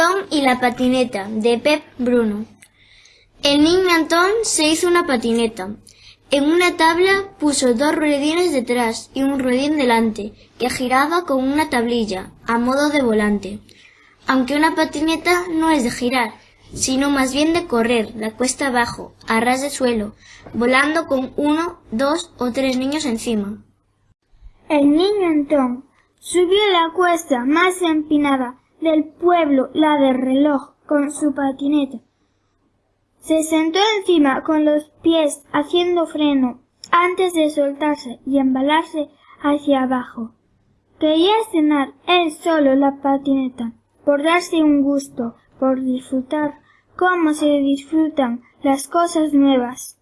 Antón y la patineta, de Pep Bruno. El niño Antón se hizo una patineta. En una tabla puso dos ruedines detrás y un ruedín delante, que giraba con una tablilla, a modo de volante. Aunque una patineta no es de girar, sino más bien de correr, la cuesta abajo, a ras de suelo, volando con uno, dos o tres niños encima. El niño Antón subió la cuesta más empinada del pueblo, la del reloj, con su patineta. Se sentó encima con los pies haciendo freno antes de soltarse y embalarse hacia abajo. Quería cenar él solo la patineta, por darse un gusto, por disfrutar como se disfrutan las cosas nuevas.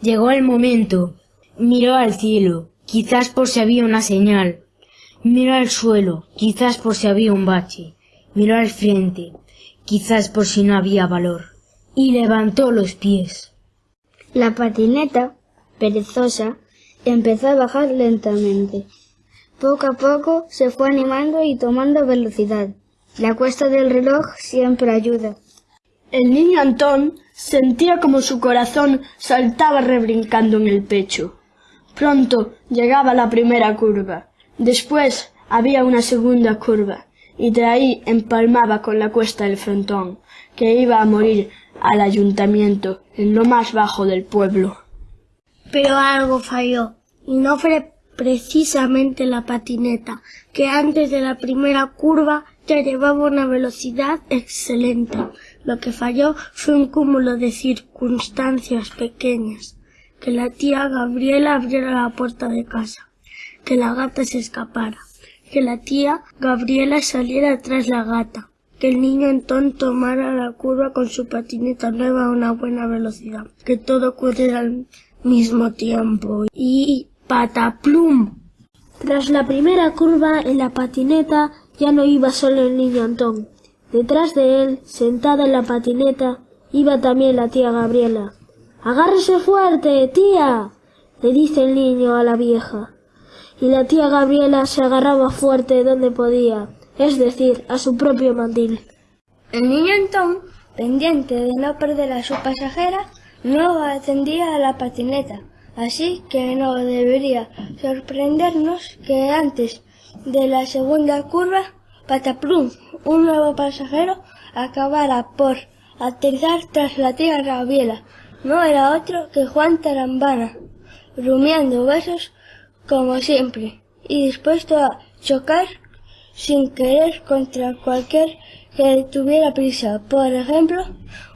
Llegó el momento. Miró al cielo, quizás por si había una señal. Miró al suelo, quizás por si había un bache. Miró al frente, quizás por si no había valor. Y levantó los pies. La patineta, perezosa, empezó a bajar lentamente. Poco a poco se fue animando y tomando velocidad. La cuesta del reloj siempre ayuda. El niño Antón sentía como su corazón saltaba rebrincando en el pecho. Pronto llegaba la primera curva. Después había una segunda curva, y de ahí empalmaba con la cuesta del frontón, que iba a morir al ayuntamiento en lo más bajo del pueblo. Pero algo falló, y no fue precisamente la patineta, que antes de la primera curva ya llevaba una velocidad excelente. Lo que falló fue un cúmulo de circunstancias pequeñas. Que la tía Gabriela abriera la puerta de casa. Que la gata se escapara. Que la tía Gabriela saliera tras la gata. Que el niño Antón tomara la curva con su patineta nueva a una buena velocidad. Que todo ocurriera al mismo tiempo. Y pataplum. Tras la primera curva en la patineta ya no iba solo el niño Antón. Detrás de él, sentada en la patineta, iba también la tía Gabriela. Agárrese fuerte, tía. le dice el niño a la vieja. Y la tía Gabriela se agarraba fuerte donde podía, es decir, a su propio mandil. El niño Antón, pendiente de no perder a su pasajera, no atendía a la patineta, así que no debería sorprendernos que antes de la segunda curva Pataplum, un nuevo pasajero, acabara por aterrizar tras la tía Gabriela. No era otro que Juan Tarambana, rumiando besos como siempre y dispuesto a chocar sin querer contra cualquier que tuviera prisa. Por ejemplo,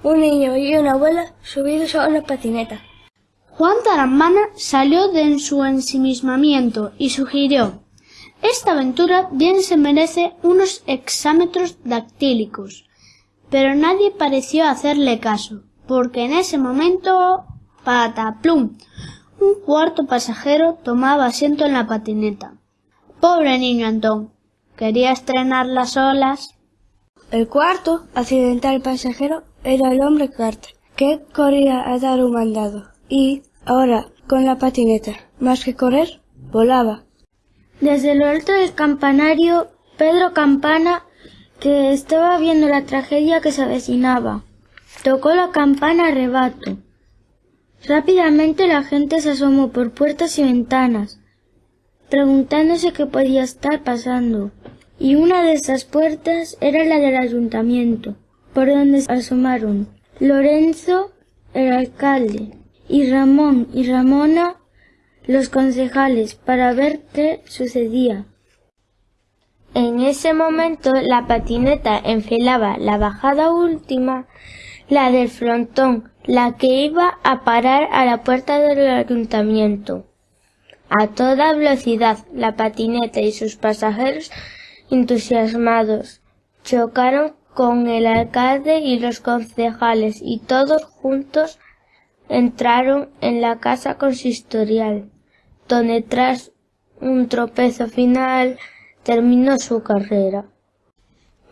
un niño y una abuela subidos a una patineta. Juan Tarambana salió de su ensimismamiento y sugirió esta aventura bien se merece unos exámetros dactílicos, pero nadie pareció hacerle caso, porque en ese momento pataplum un cuarto pasajero tomaba asiento en la patineta. Pobre niño Antón. Quería estrenar las olas. El cuarto accidental pasajero era el hombre Carter, que corría a dar un mandado. Y, ahora, con la patineta, más que correr, volaba. Desde lo alto del campanario, Pedro Campana, que estaba viendo la tragedia que se avecinaba, tocó la campana a rebato. Rápidamente la gente se asomó por puertas y ventanas, preguntándose qué podía estar pasando. Y una de esas puertas era la del ayuntamiento, por donde se asomaron Lorenzo, el alcalde, y Ramón y Ramona, los concejales para ver qué sucedía. En ese momento la patineta enfilaba la bajada última, la del frontón, la que iba a parar a la puerta del ayuntamiento. A toda velocidad la patineta y sus pasajeros entusiasmados chocaron con el alcalde y los concejales y todos juntos entraron en la casa consistorial donde tras un tropezo final terminó su carrera.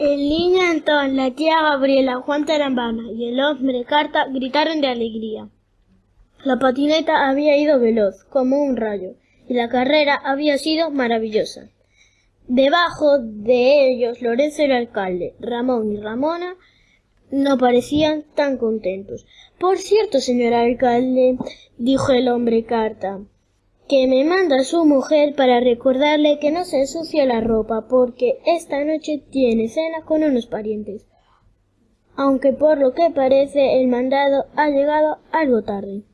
El niño Antón, la tía Gabriela, Juan Tarambana y el hombre Carta gritaron de alegría. La patineta había ido veloz, como un rayo, y la carrera había sido maravillosa. Debajo de ellos, Lorenzo el alcalde, Ramón y Ramona no parecían tan contentos. Por cierto, señor alcalde, dijo el hombre carta, que me manda su mujer para recordarle que no se ensucie la ropa, porque esta noche tiene cena con unos parientes. Aunque por lo que parece el mandado ha llegado algo tarde.